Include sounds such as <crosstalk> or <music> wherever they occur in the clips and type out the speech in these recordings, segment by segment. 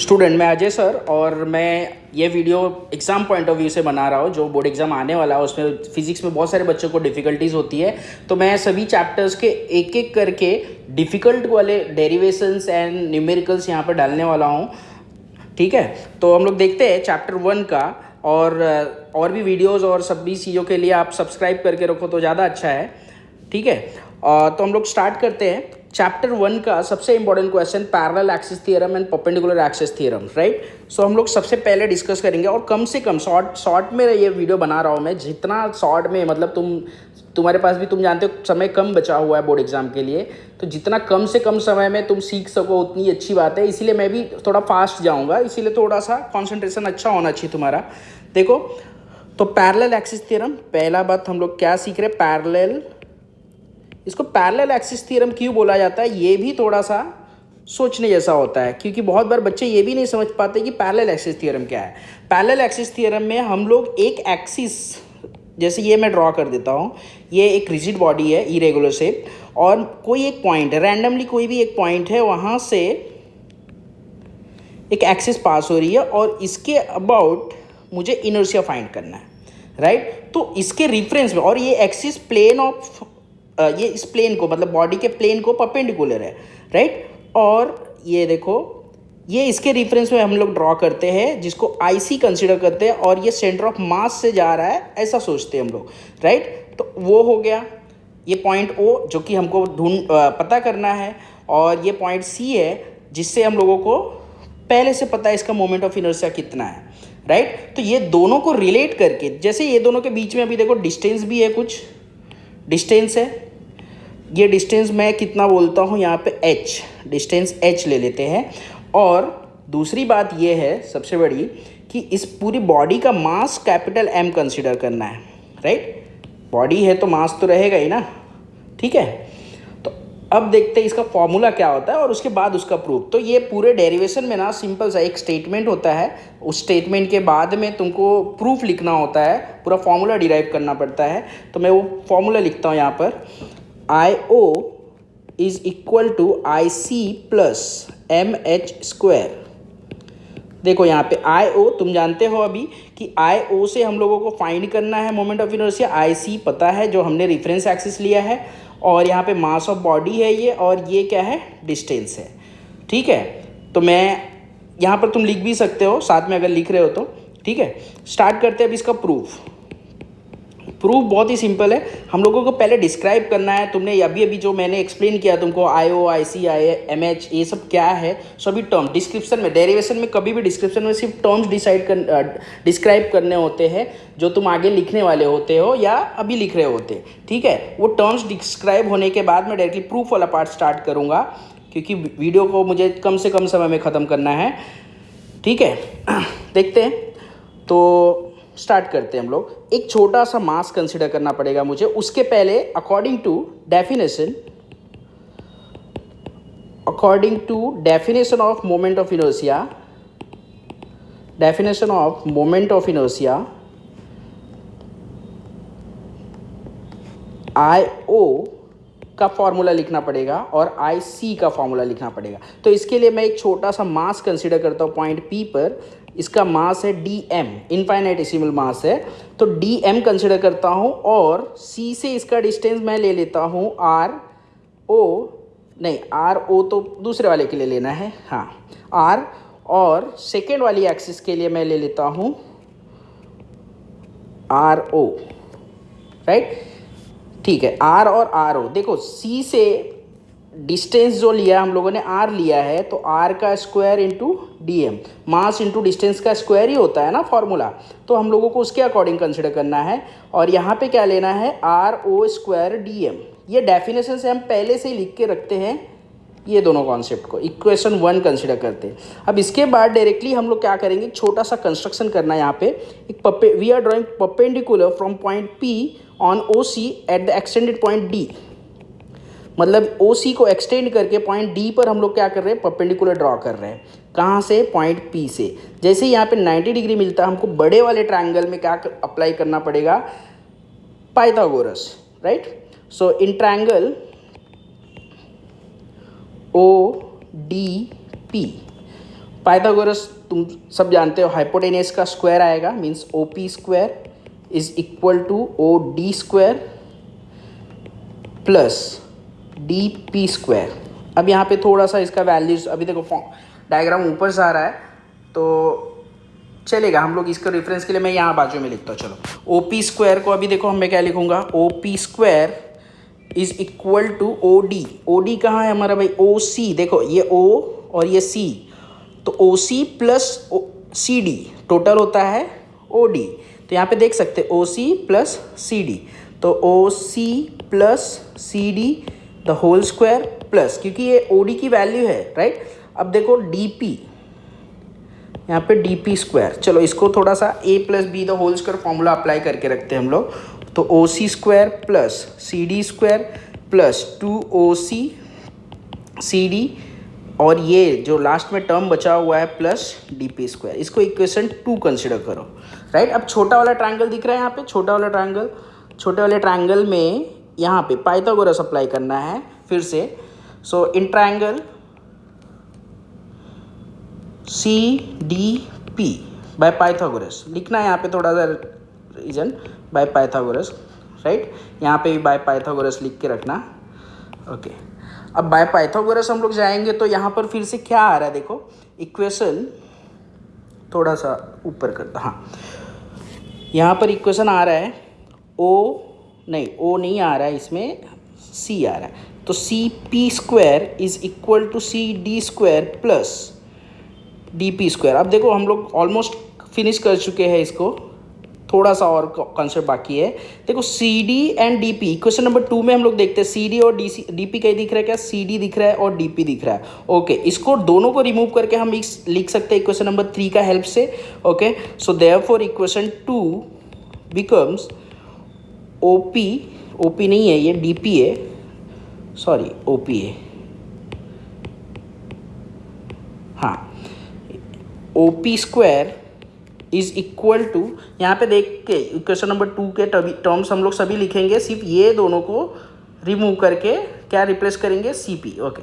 Student मैं Ajay sir और मैं ये video exam point of view से बना रहा हूँ, जो बोर्ड एग्ज़ाम आने वाला है, उसमें फिजिक्स में बहुत सारे बच्चों को डिफ़िकल्टीज़ होती है। तो मैं सभी चैप्टर्स के एक एक करके डिफ़िकल्ट वाले डेरिवेशंस एंड न्यूमेरिकल्स यहाँ पर डालने वाला हूँ। ठीक है? तो हम लोग देखते हैं चैप्टर वन का और और भी वीडियोस और सभी चीज़ों के लिए आप सब्सक्राइब करके रखो तो ज़्यादा अच्छा है। ठीक है? तो हम लोग स्टार्ट करते हैं। चैप्टर वन का सबसे important question parallel axis theorem and perpendicular axis theorem right so हम लोग सबसे पहले डिस्कस करेंगे और कम से कम शॉर्ट शॉर्ट में ये वीडियो बना रहा हूँ मैं। जितना शॉर्ट में मतलब तुम, तुम्हारे पास भी, तुम जानते हो, समय कम बचा हुआ है बोर्ड एग्ज़ाम के लिए। तो जितना कम से कम समय में तुम सीख सको, उतनी अच्छी बात है। इसीलिए मैं भी थोड़ा फास्ट जाऊँगा। इसीलिए थोड़ा सा कॉन्सेंट्रेशन अच्छा होना चाहिए तुम्हारा। देखो तो पैरेलल एक्सिस थियरम पहला बात हम लोग क्या सीख रहे हैं? पैरेलल इसको पैरेलल एक्सिस थ्योरम क्यों बोला जाता है ये भी थोड़ा सा सोचने जैसा होता है, क्योंकि बहुत बार बच्चे ये भी नहीं समझ पाते कि पैरेलल एक्सिस थ्योरम क्या है पैरेलल एक्सिस थ्योरम में हम लोग एक एक्सिस जैसे ये मैं ड्रॉ कर देता हूँ, ये एक रिजिड बॉडी है इरेगुलर शेप और कोई एक पॉइंट रैंडमली कोई भी एक पॉइंट है, वहाँ से एक एक्सिस पास हो रही है, और इसके अबाउट मुझे इनर्सिया फाइंड करना है राइट right? तो इसके रिफरेंस में, और ये एक्सिस प्लेन ऑफ़ ये इस प्लेन को मतलब बॉडी के प्लेन को परपेंडिकुलर है राइट और ये देखो, ये इसके रिफरेंस में हम लोग ड्रॉ करते हैं, जिसको आईसी कंसिडर करते हैं, और ये सेंटर ऑफ़ मास से जा रहा है, ऐसा सोचते हैं हम लोग राइट तो वो हो गया, ये पॉइंट ओ जो कि हमको ढूंढ पता करना है, और ये पॉइंट सी है, जिससे हम लोगों को पहले से पता है इसका मोमेंट ऑफ़ इनर्सिया कितना है राइट तो ये दोनों को रिलेट करके, जैसे ये दोनों के बीच में अभी देखो डिस्टेंस भी है कुछ डिस्टेंस है। ये डिस्टेंस मैं कितना बोलता हूँ? यहाँ पे एच डिस्टेंस एच ले लेते हैं। और दूसरी बात ये है, सबसे बड़ी, कि इस पूरी बॉडी का मास कैपिटल एम कंसिडर करना है राइट बॉडी है तो मास तो रहेगा ही ना, ठीक है? अब देखते हैं इसका फॉर्मूला क्या होता है और उसके बाद उसका प्रूफ तो ये पूरे डेरिवेशन में ना सिंपल सा एक स्टेटमेंट होता है. उस स्टेटमेंट के बाद में तुमको प्रूफ लिखना होता है. पूरा फॉर्मूला डिराइव करना पड़ता है. तो मैं वो फॉर्मूला लिखता हूँ यहाँ पर. I O is equal to I C plus M H square देखो यहाँ पे आई ओ तुम जानते हो अभी कि आई ओ से हम लोगों को फाइंड करना है moment of inertia I C पता है जो हमने रेफरेंस एक्सिस लिया है. और यहाँ पे मास ऑफ़ बॉडी है ये और ये क्या है? डिस्टेंस है। ठीक है? तो मैं यहाँ पर तुम लिख भी सकते हो, साथ में अगर लिख रहे हो तो। ठीक है? स्टार्ट करते हैं अब इसका प्रूफ प्रूफ बहुत ही सिंपल है। हम लोगों को पहले डिस्क्राइब करना है, तुमने अभी अभी जो मैंने एक्सप्लेन किया तुमको आई ओ आई सी आई एम एच ये सब क्या है सभी टर्म डिस्क्रिप्शन में डेरिवेशन में कभी भी डिस्क्रिप्शन में सिर्फ़ टर्म्स डिसाइड कर डिस्क्राइब करने होते हैं, जो तुम आगे लिखने वाले होते हो या अभी लिख रहे होते ठीक है? वो टर्म्स डिस्क्राइब होने के बाद मैं डायरेक्टली प्रूफ वाला पार्ट स्टार्ट करूँगा, क्योंकि वीडियो को मुझे कम से कम समय में ख़त्म करना है। ठीक है? <clears throat> देखते हैं। तो स्टार्ट करते हैं हम लोग। एक छोटा सा मास कंसिडर करना पड़ेगा मुझे। उसके पहले according to definition according to definition of moment of inertia definition of moment of inertia I O का फॉर्मूला लिखना पड़ेगा और आई सी का फॉर्मूला लिखना पड़ेगा। तो इसके लिए मैं एक छोटा सा मास कंसिडर करता हूँ पॉइंट पी पर। इसका मास है डी एम इनफाइनाइटेसिमल मास है। तो डी एम कंसिडर करता हूँ और सी से इसका डिस्टेंस मैं ले लेता हूँ आर ओ नहीं आर ओ तो दूसरे वाले के लिए लेना है हाँ आर और सेकेंड वाली एक्सिस के लिए मैं ले लेता हूँ आर ओ राइट ठीक है आर और आर ओ देखो सी से डिस्टेंस जो लिया हम लोगों ने आर लिया है तो आर का square into D M mass into distance का स्क्वायर ही होता है ना फॉर्मूला तो हम लोगों को उसके अकॉर्डिंग कंसिडर करना है और यहाँ पे क्या लेना है? R O square D M ये डेफिनेशन से हम पहले से ही लिख के रखते हैं ये दोनों कॉन्सेप्ट को. इक्वेशन वन कंसिडर करते हैं. अब इसके बाद डायरेक्टली हम लोग क्या करेंगे? छोटा सा कंस्ट्रक्शन करना है यहाँ पे. एक पपे we are drawing perpendicular from point P on O C at the extended point D मतलब ओ सी को एक्सटेंड करके पॉइंट डी पर हम लोग क्या कर रहे हैं? परपेंडिकुलर ड्रॉ कर रहे हैं। कहाँ से? पॉइंट पी से। जैसे यहाँ पे 90 डिग्री मिलता है, हमको बड़े वाले ट्रायंगल में क्या अप्लाई करना पड़ेगा? Pythagoras right so in triangle O D P Pythagoras तुम सब जानते हो हाइपोटेनियस का स्क्वायर आएगा means O P square is equal to O D square plus D P square. अब यहाँ पे थोड़ा सा इसका वैल्यूज़ अभी देखो डायग्राम ऊपर से आ रहा है तो चलेगा, हम लोग इसका रेफरेंस के लिए मैं यहाँ बाजू में लिखता हूँ, चलो। ओ पी स्क्वायर को अभी देखो, मैं क्या लिखूँगा? O P square is equal to O D O D कहाँ है हमारा भाई? ओ सी देखो, ये ओ और ये सी तो O C plus C D total होता है ओ डी तो यहाँ पे देख सकते ओ सी प्लस सी डी तो O C plus C D the whole square plus क्योंकि ये ओ डी की वैल्यू है राइट अब देखो डी पी यहाँ पे डी पी स्क्वायर चलो, इसको थोड़ा सा A plus B the whole square formula apply करके रखते हैं हम लोग। तो O C square plus C D square plus two O C C D और ये जो लास्ट में टर्म बचा हुआ है प्लस डी पी स्क्वायर इसको इक्वेशन टू कंसिडर करो राइट अब छोटा वाला ट्रायंगल दिख रहा है यहाँ पे, छोटा वाला ट्रायंगल छोटे वाले ट्रायंगल में यहाँ पे पाइथागोरस अप्लाई करना है फिर से। So in triangle C D P by Pythagoras लिखना है यहाँ पे थोड़ा सा रीजन बाय पाइथागोरस राइट यहाँ पे भी बाय पाइथागोरस लिख के रखना। ओके अब बाय पाइथागोरस हम लोग जाएँगे तो यहाँ पर फिर से क्या आ रहा है? देखो इक्वेशन थोड़ा सा ऊपर करता। हाँ। यहाँ पर इक्वेशन आ रहा है ओ नहीं ओ नहीं आ रहा है, इसमें सी आ रहा है। तो C P square is equal to C D square plus D P square अब देखो, हम लोग ऑलमोस्ट फिनिश कर चुके हैं इसको। थोड़ा सा और कॉन्सेप्ट बाकी है। देखो C D and D P question number two में हम लोग देखते हैं सी डी और डी सी डी पी कहीं दिख रहा है क्या? सी डी दिख रहा है और डी पी दिख रहा है। ओके इसको दोनों को रिमूव करके हम लिख सकते हैं इक्वेशन नंबर थ्री का हेल्प से। Okay so therefore equation two becomes O P O P नहीं है, ये डी पी है. सॉरी ओ पी है. हाँ. O P square is equal to यहाँ पे देख के इक्वेशन नंबर टू के टर्म्स हम लोग सभी लिखेंगे, सिर्फ़ ये दोनों को रिमूव करके क्या रिप्लेस करेंगे? C P okay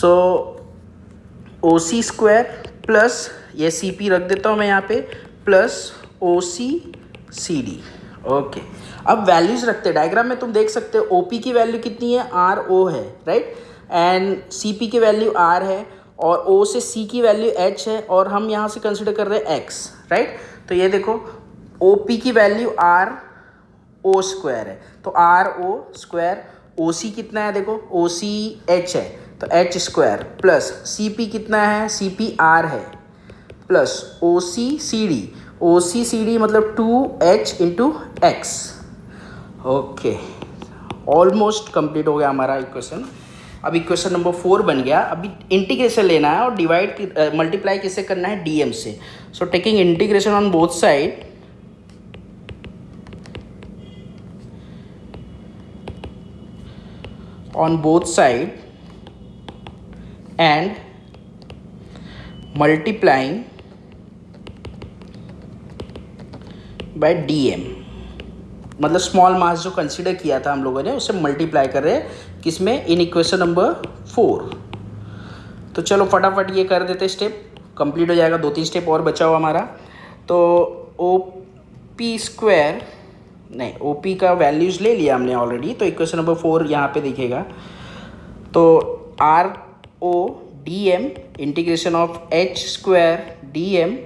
so O C square plus ये सी पी रख देता हूँ मैं यहाँ पे plus O C C D okay अब वैल्यूज़ रखते हैं। डायग्राम में तुम देख सकते हो ओ पी की वैल्यू कितनी है? आर ओ है राइट एंड सी पी की वैल्यू आर है और ओ से सी की वैल्यू एच है और हम यहाँ से कंसिडर कर रहे हैं एक्स राइट तो ये देखो ओ पी की वैल्यू आर ओ स्क्वायर है। तो आर ओ स्क्वायर ओ सी कितना है देखो? ओ सी एच है। तो H square plus C P कितना है? सी पी आर है। Plus O C C D O C C D मतलब two H into X okay almost complete हो गया हमारा इक्वेशन अब इक्वेशन नंबर फोर बन गया. अभी इंटीग्रेशन लेना है और डिवाइड मल्टीप्लाई किससे करना है? डीएम से. So taking integration on both side on both side. And multiplying by dm. मतलब स्मॉल मास जो कंसीडर किया था हम लोगों ने, उसे मल्टीप्लाई कर रहे हैं किसमें इन इक्वेशन नंबर फोर तो चलो फटाफट ये कर देते स्टेप कंप्लीट हो जाएगा दो तीन स्टेप और बचा हुआ हमारा. तो ओ पी स्क्वायर नहीं ओ पी का वैल्यूज़ ले लिया हमने ऑलरेडी तो इक्वेशन नंबर फोर यहाँ पे दिखेगा. तो R O D M integration of H square D M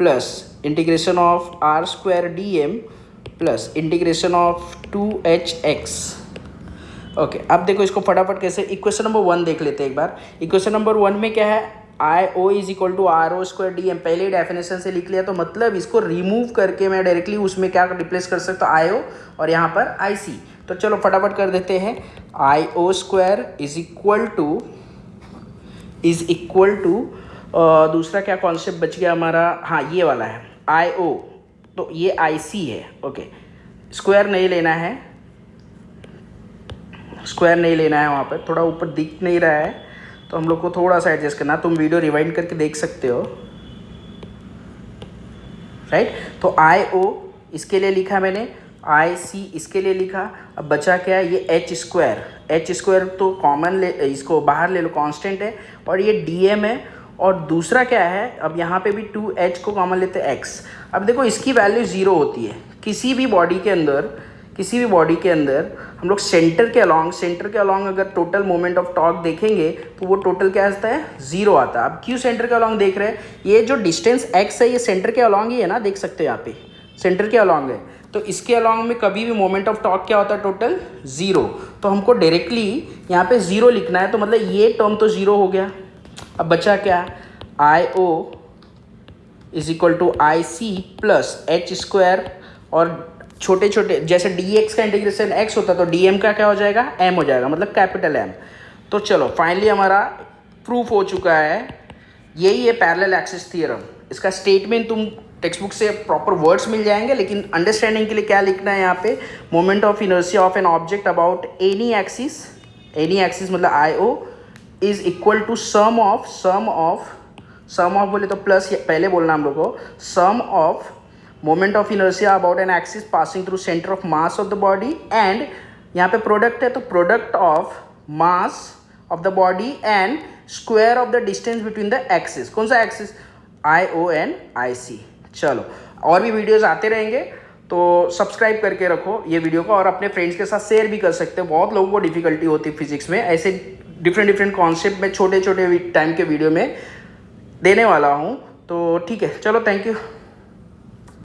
plus integration of R square D M plus integration of two H X okay अब देखो इसको फटाफट कैसे इक्वेशन नंबर वन देख लेते हैं एक बार। इक्वेशन नंबर वन में क्या है? I O is equal to R O square D M पहले डेफिनेशन से लिख लिया तो मतलब इसको रिमूव करके मैं डायरेक्टली उसमें क्या रिप्लेस कर सकता हूँ? आई ओ और यहाँ पर आई सी तो चलो फटाफट कर देते हैं। I O square is equal to is equal to दूसरा क्या कॉन्सेप्ट बच गया हमारा? हाँ ये वाला है। आई ओ तो ये आई सी है। ओके स्क्वायर नहीं लेना है। स्क्वायर नहीं लेना है वहाँ पर थोड़ा ऊपर दिख नहीं रहा है। तो हम लोग को थोड़ा सा एडजस्ट करना। तुम वीडियो रिवाइंड करके देख सकते हो। राइट तो आई ओ इसके लिए लिखा मैंने। आई सी इसके लिए लिखा। अब बचा क्या है? ये एच स्क्वायर एच स्क्वायर तो कॉमन ले, इसको बाहर ले लो। कांस्टेंट है। और ये डी एम है। और दूसरा क्या है, अब यहाँ पे भी टू एच को कॉमन लेते हैं एक्स अब देखो, इसकी वैल्यू ज़ीरो होती है। किसी भी बॉडी के अंदर, किसी भी बॉडी के अंदर हम लोग सेंटर के अलॉन्ग सेंटर के अलॉन्ग अगर टोटल मोमेंट ऑफ़ टॉक देखेंगे तो वो टोटल क्या आता है? ज़ीरो आता है। अब क्यों सेंटर के अलॉन्ग देख रहे हैं? ये जो डिस्टेंस एक्स है, ये सेंटर के अलॉन्ग ही है ना, देख सकते हैं यहाँ पे। सेंटर के अलॉन्ग है। तो इसके अलॉन्ग में कभी भी मोमेंट ऑफ़ टॉक क्या होता है? टोटल ज़ीरो तो हमको डायरेक्टली यहाँ पे ज़ीरो लिखना है तो मतलब ये टर्म तो ज़ीरो हो गया। अब बचा क्या? I O is equal to I C plus H square और छोटे छोटे जैसे डी एक्स का इंटीग्रेशन एक्स होता तो डी एम का क्या हो जाएगा? एम हो जाएगा मतलब कैपिटल एम तो चलो फाइनली हमारा प्रूफ हो चुका है। यही है पैरेलल एक्सिस थियरम इसका स्टेटमेंट तुम टेक्स्ट बुक से प्रॉपर वर्ड्स मिल जाएँगे, लेकिन अंडरस्टैंडिंग के लिए क्या लिखना है यहाँ पे? Moment of inertia of an object about any axis any axis मतलब I O is equal to sum of sum of sum of बोले तो प्लस पहले बोलना हम लोग को। Sum of moment of inertia about an axis passing through centre of mass of the body and यहाँ पे प्रोडक्ट है तो product of mass of the body and square of the distance between the axis कौन सा axis आई O N आई सी चलो, और भी videos आते रहेंगे तो सब्सक्राइब करके रखो ये वीडियो को और अपने फ्रेंड्स के साथ शेयर भी कर सकते हो। बहुत लोगों को डिफिकल्टी होती है फिजिक्स में, ऐसे डिफरेंट डिफरेंट कॉन्सेप्ट में छोटे छोटे टाइम के वीडियो में देने वाला हूँ। तो ठीक है, चलो थैंक यू